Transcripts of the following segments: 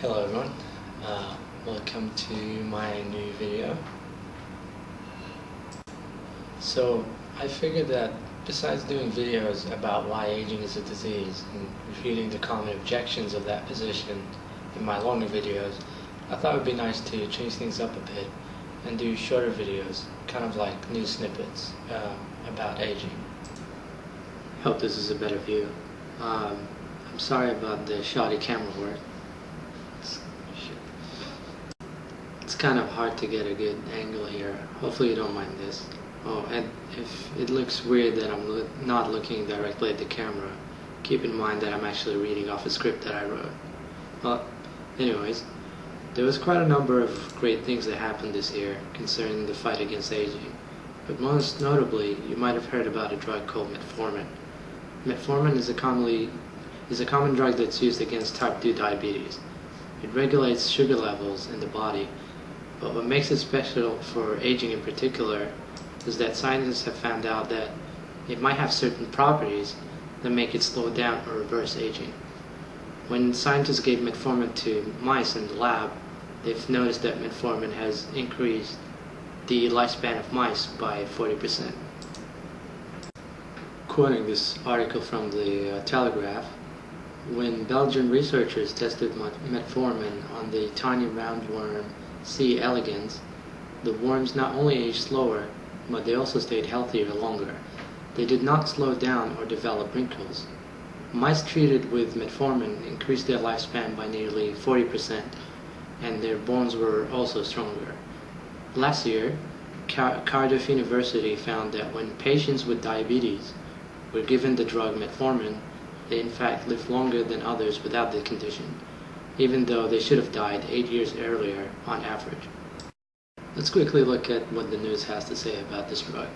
Hello everyone, uh, welcome to my new video. So I figured that besides doing videos about why aging is a disease and refuting the common objections of that position in my longer videos, I thought it would be nice to change things up a bit and do shorter videos, kind of like news snippets uh, about aging. Hope this is a better view. Um, I'm sorry about the shoddy camera work. It's kind of hard to get a good angle here. Hopefully you don't mind this. Oh, and if it looks weird that I'm lo not looking directly at the camera, keep in mind that I'm actually reading off a script that I wrote. Well, anyways, there was quite a number of great things that happened this year concerning the fight against aging. But most notably, you might have heard about a drug called metformin. Metformin is a commonly is a common drug that's used against type 2 diabetes. It regulates sugar levels in the body but what makes it special for aging in particular is that scientists have found out that it might have certain properties that make it slow down or reverse aging. When scientists gave metformin to mice in the lab, they've noticed that metformin has increased the lifespan of mice by 40%. Quoting this article from the uh, Telegraph, when Belgian researchers tested metformin on the tiny roundworm C. elegans, the worms not only aged slower, but they also stayed healthier longer. They did not slow down or develop wrinkles. Mice treated with metformin increased their lifespan by nearly 40%, and their bones were also stronger. Last year, Car Cardiff University found that when patients with diabetes were given the drug metformin, they in fact lived longer than others without the condition even though they should have died eight years earlier on average. Let's quickly look at what the news has to say about this drug.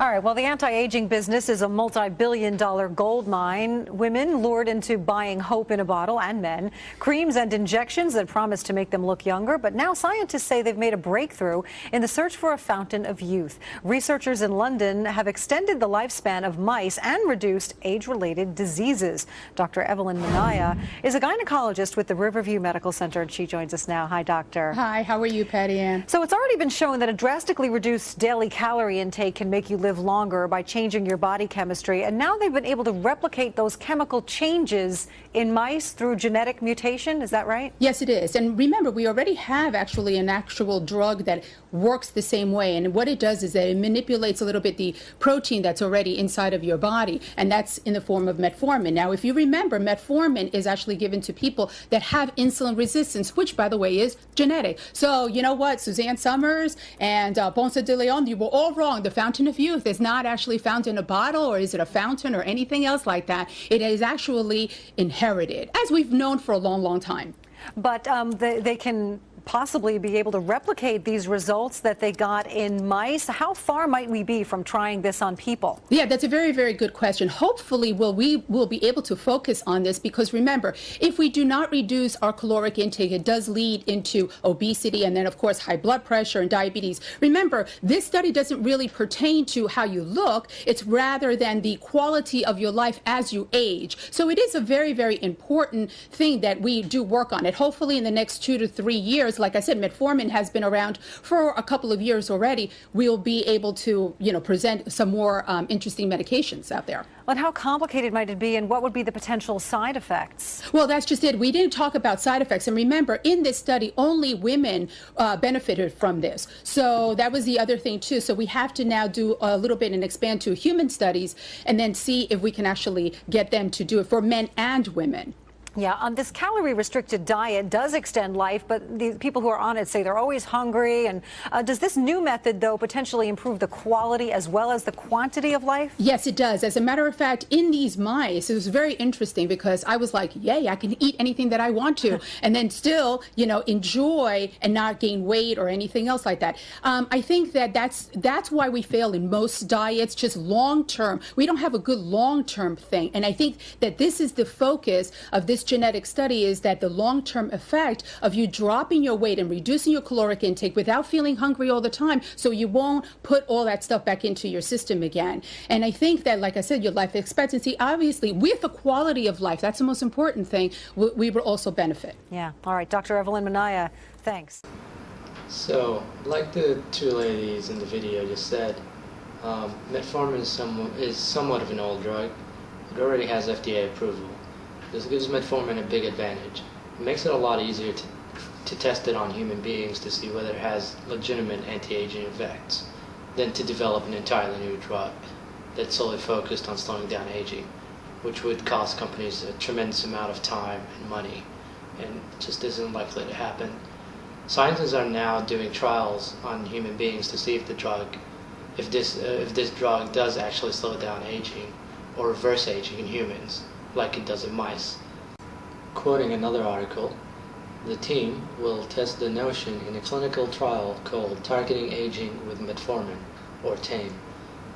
All right, well, the anti-aging business is a multi-billion dollar gold mine. Women lured into buying hope in a bottle and men, creams and injections that promise to make them look younger. But now scientists say they've made a breakthrough in the search for a fountain of youth. Researchers in London have extended the lifespan of mice and reduced age-related diseases. Dr. Evelyn Minaya is a gynecologist with the Riverview Medical Center, and she joins us now. Hi, doctor. Hi, how are you, Patty Ann? So it's already been shown that a drastically reduced daily calorie intake can make you live live longer by changing your body chemistry. And now they've been able to replicate those chemical changes in mice through genetic mutation. Is that right? Yes, it is. And remember, we already have actually an actual drug that works the same way. And what it does is that it manipulates a little bit the protein that's already inside of your body. And that's in the form of metformin. Now, if you remember, metformin is actually given to people that have insulin resistance, which, by the way, is genetic. So, you know what? Suzanne Somers and uh, Ponce de Leon, you were all wrong. The fountain of youth truth is not actually found in a bottle or is it a fountain or anything else like that. It is actually inherited, as we've known for a long, long time. But um, they, they can possibly be able to replicate these results that they got in mice? How far might we be from trying this on people? Yeah, that's a very, very good question. Hopefully, will we will be able to focus on this because remember, if we do not reduce our caloric intake, it does lead into obesity and then, of course, high blood pressure and diabetes. Remember, this study doesn't really pertain to how you look. It's rather than the quality of your life as you age. So it is a very, very important thing that we do work on it. Hopefully, in the next two to three years, years, like I said, metformin has been around for a couple of years already. We'll be able to, you know, present some more um, interesting medications out there. But how complicated might it be and what would be the potential side effects? Well, that's just it. We didn't talk about side effects. And remember, in this study, only women uh, benefited from this. So that was the other thing, too. So we have to now do a little bit and expand to human studies and then see if we can actually get them to do it for men and women. Yeah, on this calorie restricted diet does extend life, but the people who are on it say they're always hungry. And uh, does this new method, though, potentially improve the quality as well as the quantity of life? Yes, it does. As a matter of fact, in these mice, it was very interesting because I was like, yay, I can eat anything that I want to, and then still, you know, enjoy and not gain weight or anything else like that. Um, I think that that's that's why we fail in most diets, just long term. We don't have a good long term thing, and I think that this is the focus of this this genetic study is that the long-term effect of you dropping your weight and reducing your caloric intake without feeling hungry all the time so you won't put all that stuff back into your system again. And I think that, like I said, your life expectancy, obviously, with the quality of life, that's the most important thing, we, we will also benefit. Yeah. All right, Dr. Evelyn Manaya, thanks. So, like the two ladies in the video just said, um, metformin is, somewhat, is somewhat of an old drug. It already has FDA approval. This gives metformin a big advantage. It makes it a lot easier to, to test it on human beings to see whether it has legitimate anti-aging effects than to develop an entirely new drug that's solely focused on slowing down aging, which would cost companies a tremendous amount of time and money and just isn't likely to happen. Scientists are now doing trials on human beings to see if the drug, if this, uh, if this drug does actually slow down aging or reverse aging in humans, like it does in mice. Quoting another article, the team will test the notion in a clinical trial called Targeting Aging with Metformin, or TAME.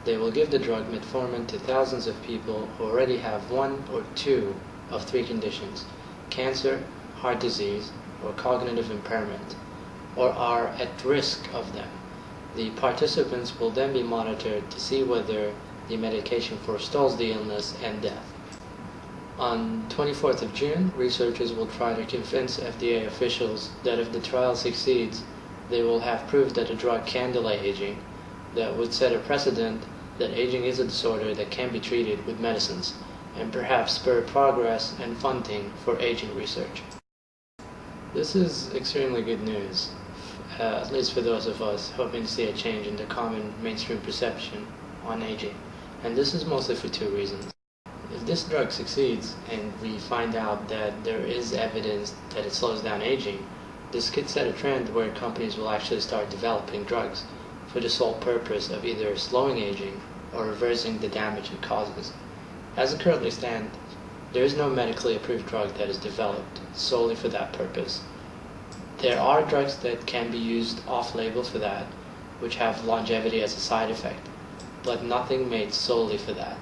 They will give the drug metformin to thousands of people who already have one or two of three conditions cancer, heart disease, or cognitive impairment, or are at risk of them. The participants will then be monitored to see whether the medication forestalls the illness and death. On 24th of June, researchers will try to convince FDA officials that if the trial succeeds, they will have proof that a drug can delay aging that would set a precedent that aging is a disorder that can be treated with medicines and perhaps spur progress and funding for aging research. This is extremely good news, uh, at least for those of us hoping to see a change in the common mainstream perception on aging. And this is mostly for two reasons. If this drug succeeds and we find out that there is evidence that it slows down aging, this could set a trend where companies will actually start developing drugs for the sole purpose of either slowing aging or reversing the damage it causes. As it currently stands, there is no medically approved drug that is developed solely for that purpose. There are drugs that can be used off-label for that, which have longevity as a side effect, but nothing made solely for that.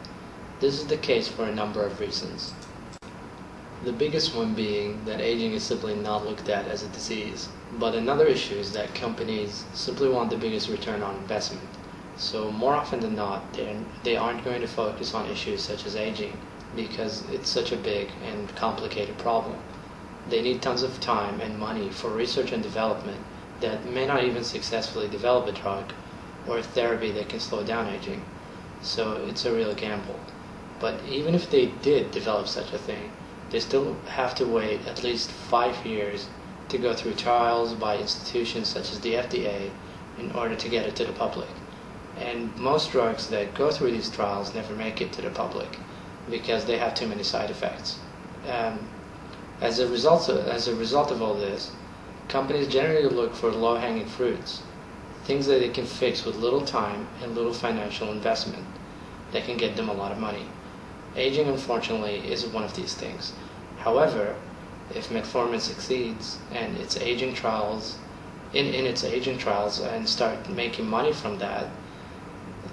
This is the case for a number of reasons. The biggest one being that aging is simply not looked at as a disease, but another issue is that companies simply want the biggest return on investment. So more often than not, they aren't going to focus on issues such as aging, because it's such a big and complicated problem. They need tons of time and money for research and development that may not even successfully develop a drug or a therapy that can slow down aging. So it's a real gamble. But even if they did develop such a thing, they still have to wait at least five years to go through trials by institutions such as the FDA in order to get it to the public. And most drugs that go through these trials never make it to the public because they have too many side effects. Um, as a result of, as a result of all this, companies generally look for low-hanging fruits, things that they can fix with little time and little financial investment that can get them a lot of money. Aging, unfortunately, is one of these things. However, if metformin succeeds and its aging trials, in, in its aging trials, and start making money from that,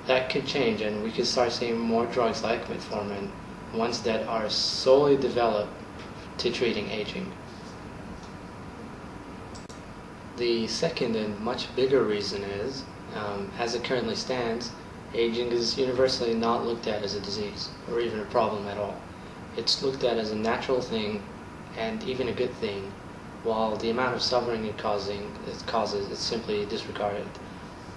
that could change and we could start seeing more drugs like metformin, ones that are solely developed to treating aging. The second and much bigger reason is, um, as it currently stands, aging is universally not looked at as a disease or even a problem at all. It's looked at as a natural thing and even a good thing, while the amount of suffering it, causing, it causes is simply disregarded.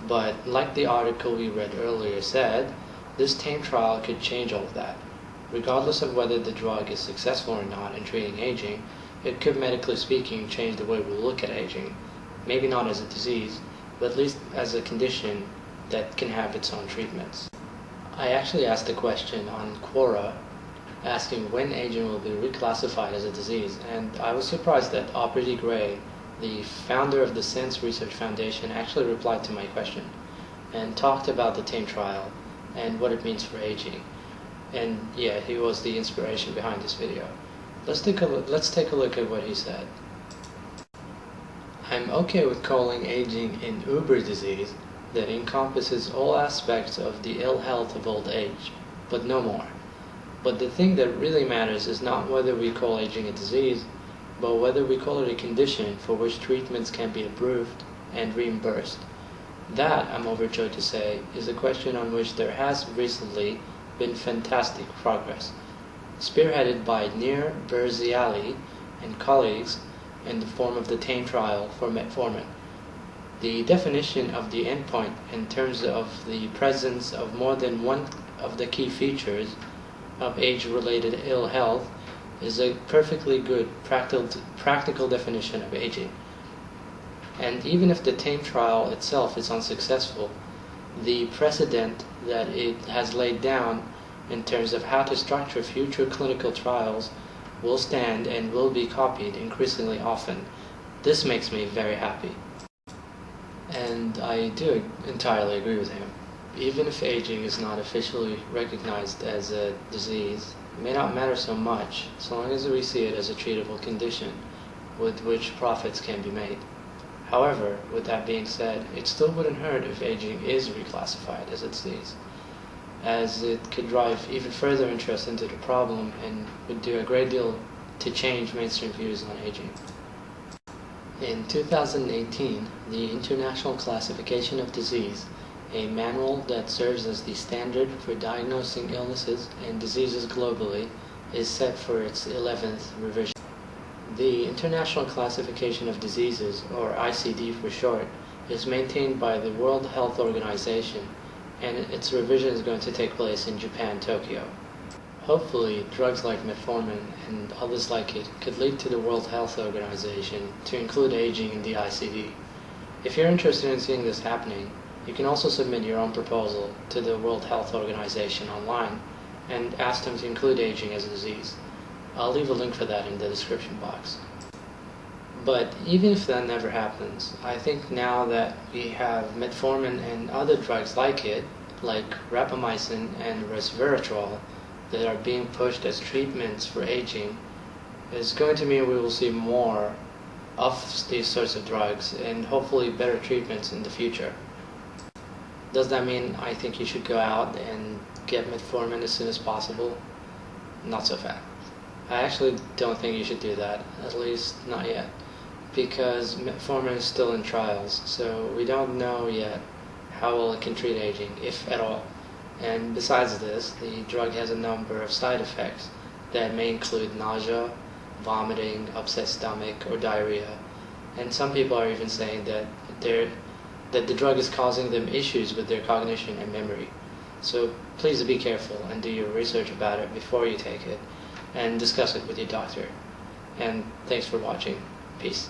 But like the article we read earlier said, this TAME trial could change all of that. Regardless of whether the drug is successful or not in treating aging, it could medically speaking change the way we look at aging. Maybe not as a disease, but at least as a condition that can have its own treatments. I actually asked a question on Quora asking when aging will be reclassified as a disease, and I was surprised that Aubrey de Grey the founder of the SENS Research Foundation actually replied to my question and talked about the TAME trial and what it means for aging. And yeah, he was the inspiration behind this video. Let's take a look, let's take a look at what he said. I'm okay with calling aging an uber disease that encompasses all aspects of the ill health of old age, but no more. But the thing that really matters is not whether we call aging a disease, but whether we call it a condition for which treatments can be approved and reimbursed. That, I'm overjoyed to say, is a question on which there has recently been fantastic progress, spearheaded by Nir Barzilai and colleagues in the form of the TAME trial for metformin. The definition of the endpoint in terms of the presence of more than one of the key features of age-related ill health is a perfectly good practical, practical definition of aging. And even if the TAME trial itself is unsuccessful, the precedent that it has laid down in terms of how to structure future clinical trials will stand and will be copied increasingly often. This makes me very happy. And I do entirely agree with him. Even if aging is not officially recognized as a disease, it may not matter so much so long as we see it as a treatable condition with which profits can be made. However, with that being said, it still wouldn't hurt if aging is reclassified as a disease, as it could drive even further interest into the problem and would do a great deal to change mainstream views on aging. In 2018, the International Classification of Disease, a manual that serves as the standard for diagnosing illnesses and diseases globally, is set for its 11th revision. The International Classification of Diseases, or ICD for short, is maintained by the World Health Organization, and its revision is going to take place in Japan, Tokyo. Hopefully, drugs like metformin and others like it could lead to the World Health Organization to include aging in the ICD. If you're interested in seeing this happening, you can also submit your own proposal to the World Health Organization online and ask them to include aging as a disease. I'll leave a link for that in the description box. But even if that never happens, I think now that we have metformin and other drugs like it, like rapamycin and resveratrol, that are being pushed as treatments for aging, is going to mean we will see more of these sorts of drugs and hopefully better treatments in the future. Does that mean I think you should go out and get metformin as soon as possible? Not so fast. I actually don't think you should do that, at least not yet, because metformin is still in trials, so we don't know yet how well it can treat aging, if at all. And besides this, the drug has a number of side effects that may include nausea, vomiting, upset stomach, or diarrhea. And some people are even saying that they're, that the drug is causing them issues with their cognition and memory. So please be careful and do your research about it before you take it and discuss it with your doctor. And thanks for watching. Peace.